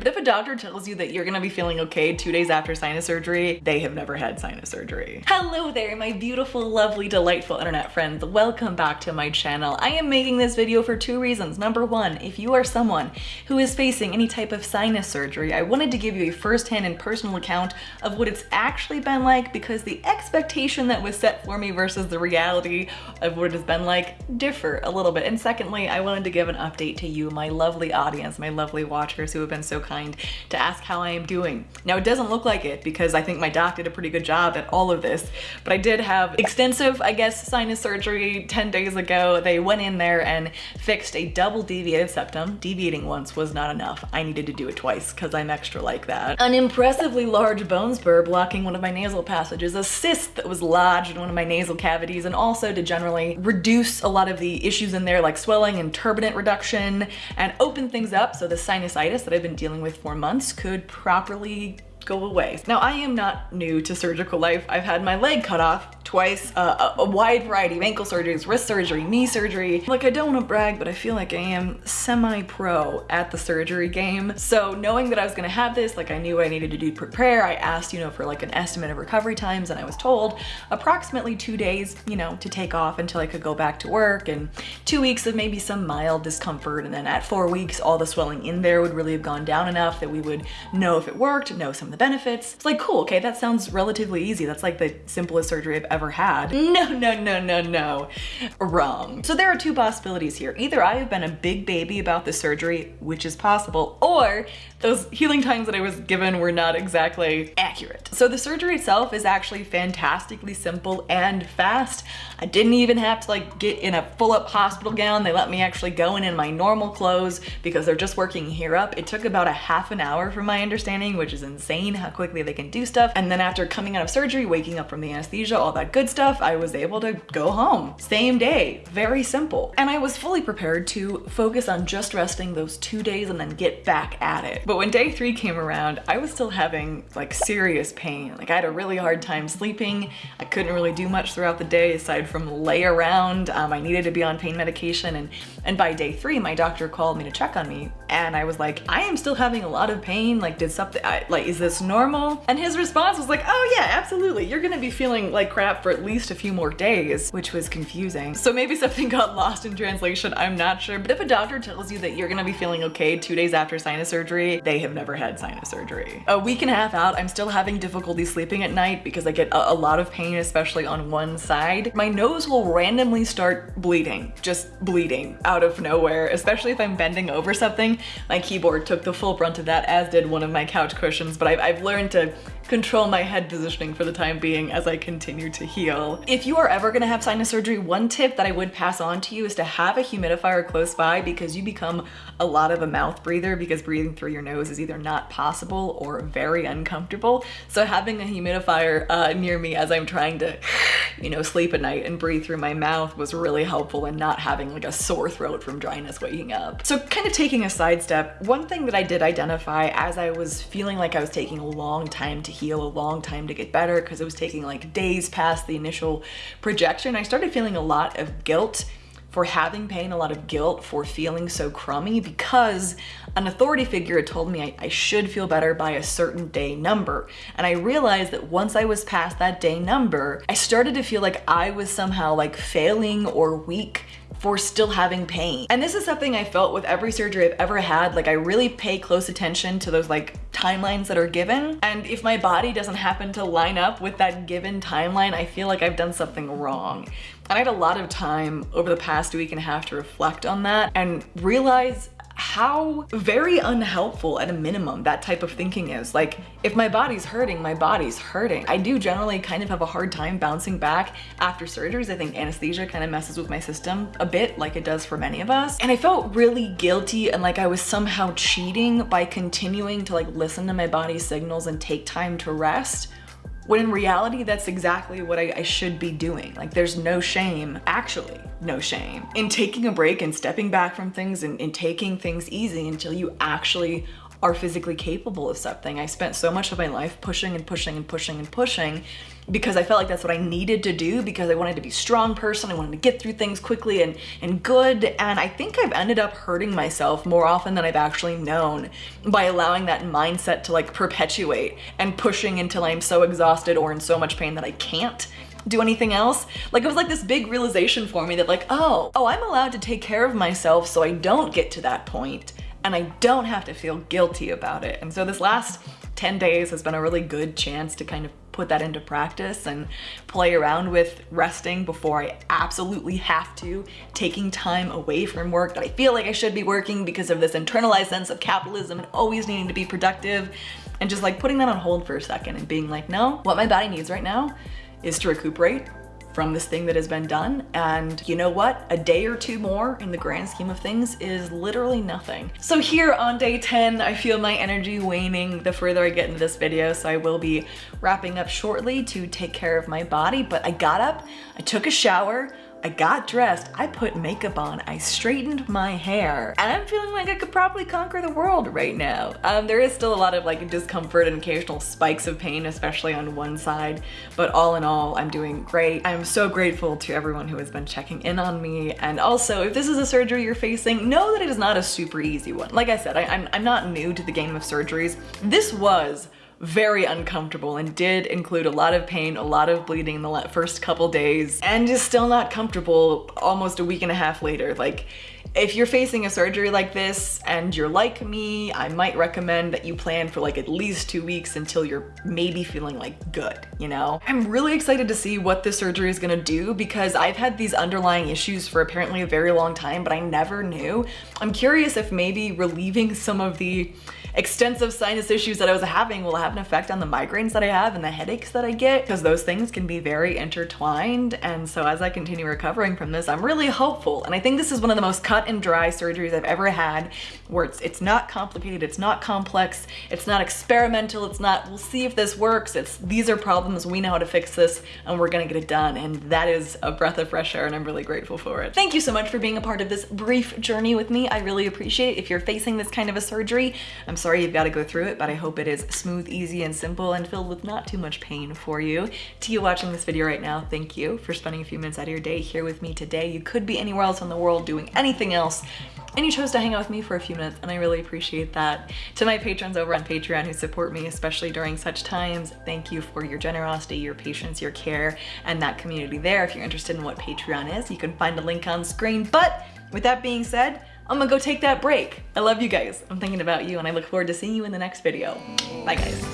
but if a doctor tells you that you're gonna be feeling okay two days after sinus surgery, they have never had sinus surgery. Hello there, my beautiful, lovely, delightful internet friends. Welcome back to my channel. I am making this video for two reasons. Number one, if you are someone who is facing any type of sinus surgery, I wanted to give you a first-hand and personal account of what it's actually been like because the expectation that was set for me versus the reality of what it has been like differ a little bit. And secondly, I wanted to give an update to you, my lovely audience, my lovely watchers who have been so kind to ask how I am doing. Now it doesn't look like it because I think my doc did a pretty good job at all of this, but I did have extensive, I guess, sinus surgery 10 days ago. They went in there and fixed a double deviated septum. Deviating once was not enough. I needed to do it twice because I'm extra like that. An impressively large bone spur blocking one of my nasal passages, a cyst that was lodged in one of my nasal cavities, and also to generally reduce a lot of the issues in there like swelling and turbinate reduction and open things up so the sinusitis that I've been dealing with for months could properly go away. Now I am not new to surgical life. I've had my leg cut off twice, uh, a, a, wide variety of ankle surgeries, wrist surgery, knee surgery. Like I don't want to brag, but I feel like I am semi-pro at the surgery game. So knowing that I was gonna have this, like I knew I needed to do prepare, I asked, you know, for like an estimate of recovery times and I was told approximately two days, you know, to take off until I could go back to work and two weeks of maybe some mild discomfort. And then at four weeks, all the swelling in there would really have gone down enough that we would know if it worked, know some of the benefits. It's like, cool, okay, that sounds relatively easy. That's like the simplest surgery I've ever ever had. No, no, no, no, no. Wrong. So there are two possibilities here. Either I have been a big baby about the surgery, which is possible, or those healing times that I was given were not exactly accurate. So the surgery itself is actually fantastically simple and fast. I didn't even have to like get in a full up hospital gown. They let me actually go in in my normal clothes because they're just working here up. It took about a half an hour from my understanding, which is insane how quickly they can do stuff. And then after coming out of surgery, waking up from the anesthesia, all that good stuff, I was able to go home. Same day, very simple. And I was fully prepared to focus on just resting those two days and then get back at it. But when day three came around, I was still having like serious pain. Like I had a really hard time sleeping. I couldn't really do much throughout the day aside from lay around. Um, I needed to be on pain medication. And, and by day three, my doctor called me to check on me. And I was like, I am still having a lot of pain. Like did something, I, like, is this normal? And his response was like, oh yeah, absolutely. You're gonna be feeling like crap for at least a few more days, which was confusing. So maybe something got lost in translation. I'm not sure. But if a doctor tells you that you're gonna be feeling okay two days after sinus surgery, they have never had sinus surgery. A week and a half out, I'm still having difficulty sleeping at night because I get a, a lot of pain, especially on one side. My nose will randomly start bleeding, just bleeding out of nowhere, especially if I'm bending over something. My keyboard took the full brunt of that, as did one of my couch cushions, but I've, I've learned to control my head positioning for the time being as I continue to heal. If you are ever gonna have sinus surgery, one tip that I would pass on to you is to have a humidifier close by because you become a lot of a mouth breather because breathing through your nose is either not possible or very uncomfortable. So having a humidifier uh, near me as I'm trying to, you know, sleep at night and breathe through my mouth was really helpful in not having like a sore throat from dryness waking up. So kind of taking a sidestep, one thing that I did identify as I was feeling like I was taking a long time to heal, a long time to get better because it was taking like days past the initial projection, I started feeling a lot of guilt for having pain, a lot of guilt for feeling so crummy because an authority figure had told me I, I, should feel better by a certain day number. And I realized that once I was past that day number, I started to feel like I was somehow like failing or weak for still having pain. And this is something I felt with every surgery I've ever had. Like I really pay close attention to those like timelines that are given. And if my body doesn't happen to line up with that given timeline, I feel like I've done something wrong. And I had a lot of time over the past week and a half to reflect on that and realize how very unhelpful at a minimum that type of thinking is. Like, if my body's hurting, my body's hurting. I do generally kind of have a hard time bouncing back after surgeries. I think anesthesia kind of messes with my system a bit like it does for many of us. And I felt really guilty and like I was somehow cheating by continuing to like listen to my body's signals and take time to rest when in reality, that's exactly what I, I, should be doing. Like there's no shame, actually no shame, in taking a break and stepping back from things and, and taking things easy until you actually are physically capable of something. I spent so much of my life pushing and pushing and pushing and pushing because I felt like that's what I needed to do because I wanted to be a strong person. I wanted to get through things quickly and, and good. And I think I've ended up hurting myself more often than I've actually known by allowing that mindset to like perpetuate and pushing until I'm so exhausted or in so much pain that I can't do anything else. Like it was like this big realization for me that like, oh, oh, I'm allowed to take care of myself so I don't get to that point and I don't have to feel guilty about it. And so this last 10 days has been a really good chance to kind of put that into practice and play around with resting before I absolutely have to, taking time away from work that I feel like I should be working because of this internalized sense of capitalism and always needing to be productive and just like putting that on hold for a second and being like, no, what my body needs right now is to recuperate from this thing that has been done. And you know what? A day or two more in the grand scheme of things is literally nothing. So here on day 10, I feel my energy waning the further I get into this video. So I will be wrapping up shortly to take care of my body. But I got up, I took a shower, I got dressed, I put makeup on, I straightened my hair, and I'm feeling like I could probably conquer the world right now. Um, there is still a lot of like discomfort and occasional spikes of pain, especially on one side, but all in all, I'm doing great. I'm so grateful to everyone who has been checking in on me, and also, if this is a surgery you're facing, know that it is not a super easy one. Like I said, I, I'm, I'm not new to the game of surgeries. This was very uncomfortable and did include a lot of pain, a lot of bleeding in the first couple days, and is still not comfortable almost a week and a half later. Like, if you're facing a surgery like this and you're like me, I might recommend that you plan for like at least two weeks until you're maybe feeling like good, you know? I'm really excited to see what this surgery is gonna do because I've had these underlying issues for apparently a very long time, but I never knew. I'm curious if maybe relieving some of the extensive sinus issues that I was having will have an effect on the migraines that I have and the headaches that I get because those things can be very intertwined. And so as I continue recovering from this, I'm really hopeful. And I think this is one of the most cut and dry surgeries I've ever had where it's, it's not complicated, it's not complex, it's not experimental, it's not, we'll see if this works. It's, these are problems, we know how to fix this and we're gonna get it done. And that is a breath of fresh air and I'm really grateful for it. Thank you so much for being a part of this brief journey with me. I really appreciate it. If you're facing this kind of a surgery, I'm sorry you've got to go through it, but I hope it is smooth, easy, and simple and filled with not too much pain for you. To you watching this video right now, thank you for spending a few minutes out of your day here with me today. You could be anywhere else in the world doing anything else, and you chose to hang out with me for a few minutes and I really appreciate that. To my patrons over on Patreon who support me, especially during such times, thank you for your generosity, your patience, your care, and that community there. If you're interested in what Patreon is, you can find a link on screen. But with that being said, I'm gonna go take that break. I love you guys. I'm thinking about you and I look forward to seeing you in the next video. Bye guys.